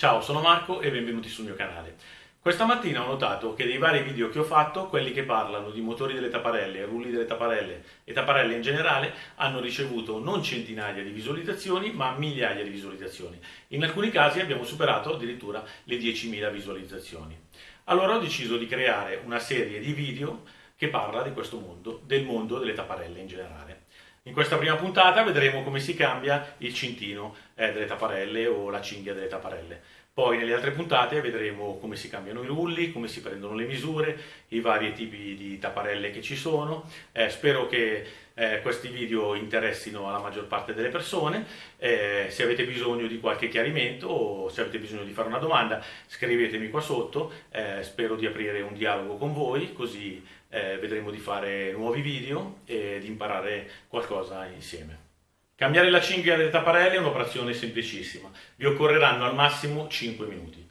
Ciao, sono Marco e benvenuti sul mio canale. Questa mattina ho notato che dei vari video che ho fatto, quelli che parlano di motori delle tapparelle, rulli delle tapparelle e tapparelle in generale, hanno ricevuto non centinaia di visualizzazioni, ma migliaia di visualizzazioni. In alcuni casi abbiamo superato addirittura le 10.000 visualizzazioni. Allora ho deciso di creare una serie di video che parla di questo mondo, del mondo delle tapparelle in generale. In questa prima puntata vedremo come si cambia il cintino eh, delle tapparelle o la cinghia delle tapparelle. Poi nelle altre puntate vedremo come si cambiano i rulli, come si prendono le misure, i vari tipi di tapparelle che ci sono. Eh, spero che eh, questi video interessino alla maggior parte delle persone. Eh, se avete bisogno di qualche chiarimento o se avete bisogno di fare una domanda, scrivetemi qua sotto. Eh, spero di aprire un dialogo con voi, così eh, vedremo di fare nuovi video e di imparare qualcosa insieme. Cambiare la cinghia delle tapparelle è un'operazione semplicissima, vi occorreranno al massimo 5 minuti.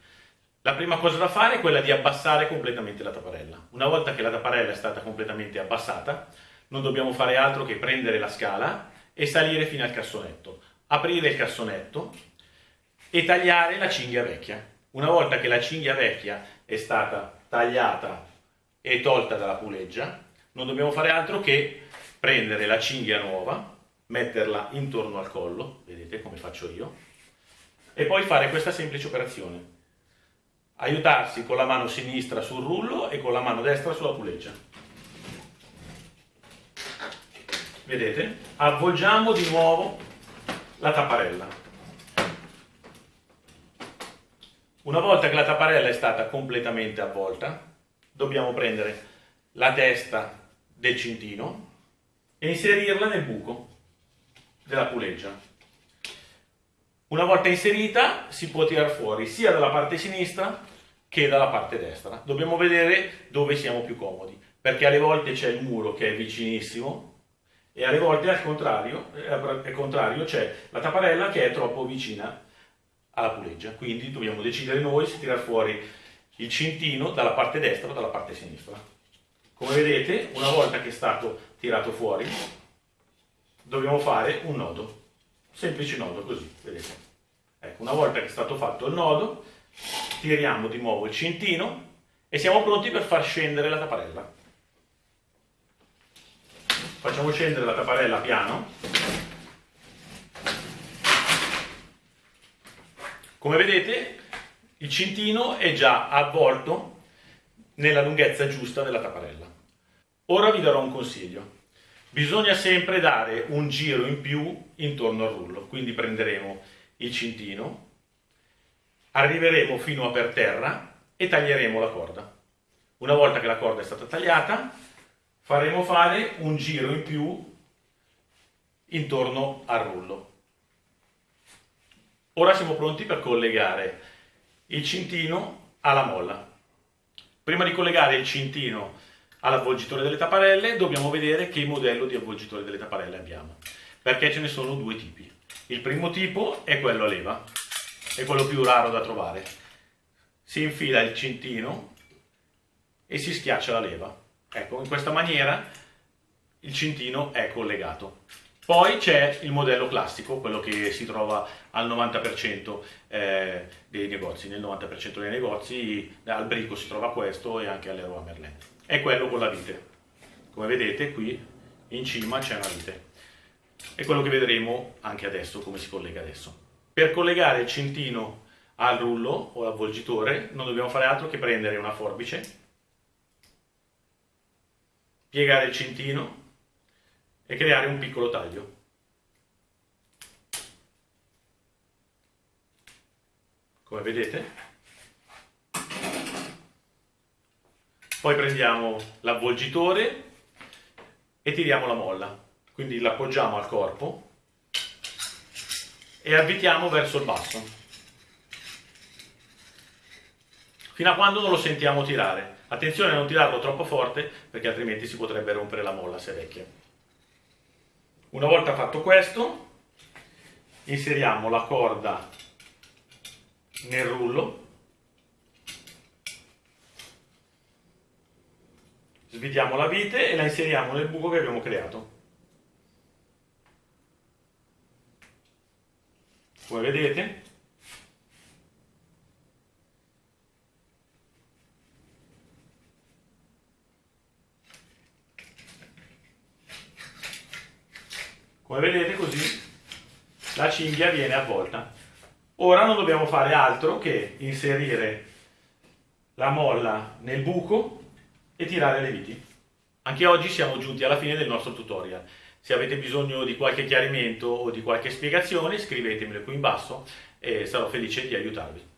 La prima cosa da fare è quella di abbassare completamente la tapparella. Una volta che la tapparella è stata completamente abbassata, non dobbiamo fare altro che prendere la scala e salire fino al cassonetto, aprire il cassonetto e tagliare la cinghia vecchia. Una volta che la cinghia vecchia è stata tagliata e tolta dalla puleggia, non dobbiamo fare altro che prendere la cinghia nuova, metterla intorno al collo, vedete come faccio io, e poi fare questa semplice operazione. Aiutarsi con la mano sinistra sul rullo e con la mano destra sulla puleggia. Vedete? Avvolgiamo di nuovo la tapparella. Una volta che la tapparella è stata completamente avvolta, dobbiamo prendere la testa del cintino e inserirla nel buco della puleggia. Una volta inserita si può tirare fuori sia dalla parte sinistra che dalla parte destra. Dobbiamo vedere dove siamo più comodi, perché alle volte c'è il muro che è vicinissimo e alle volte al contrario, eh, contrario c'è la tapparella che è troppo vicina alla puleggia. Quindi dobbiamo decidere noi se tirare fuori il cintino dalla parte destra o dalla parte sinistra. Come vedete, una volta che è stato tirato fuori, dobbiamo fare un nodo, semplice nodo così, vedete. Ecco, una volta che è stato fatto il nodo, tiriamo di nuovo il cintino e siamo pronti per far scendere la tapparella. Facciamo scendere la tapparella piano. Come vedete, il cintino è già avvolto nella lunghezza giusta della tapparella. Ora vi darò un consiglio. Bisogna sempre dare un giro in più intorno al rullo, quindi prenderemo il cintino, arriveremo fino a per terra e taglieremo la corda. Una volta che la corda è stata tagliata, faremo fare un giro in più intorno al rullo. Ora siamo pronti per collegare il cintino alla molla. Prima di collegare il cintino all'avvolgitore delle tapparelle dobbiamo vedere che modello di avvolgitore delle tapparelle abbiamo, perché ce ne sono due tipi. Il primo tipo è quello a leva, è quello più raro da trovare. Si infila il cintino e si schiaccia la leva. Ecco, in questa maniera il cintino è collegato. Poi c'è il modello classico, quello che si trova al 90% eh, dei negozi. Nel 90% dei negozi al Brico si trova questo e anche all'Eroa Merlin. È quello con la vite. Come vedete qui in cima c'è una vite. È quello che vedremo anche adesso, come si collega adesso. Per collegare il centino al rullo o all'avvolgitore non dobbiamo fare altro che prendere una forbice, piegare il centino e creare un piccolo taglio. Come vedete. Poi prendiamo l'avvolgitore e tiriamo la molla. Quindi l'appoggiamo al corpo e avvitiamo verso il basso. Fino a quando non lo sentiamo tirare. Attenzione a non tirarlo troppo forte perché altrimenti si potrebbe rompere la molla se è vecchia. Una volta fatto questo, inseriamo la corda nel rullo, Svitiamo la vite e la inseriamo nel buco che abbiamo creato. Come vedete, come vedete così la cinghia viene avvolta. Ora non dobbiamo fare altro che inserire la molla nel buco e tirare le viti. Anche oggi siamo giunti alla fine del nostro tutorial. Se avete bisogno di qualche chiarimento o di qualche spiegazione scrivetemelo qui in basso e sarò felice di aiutarvi.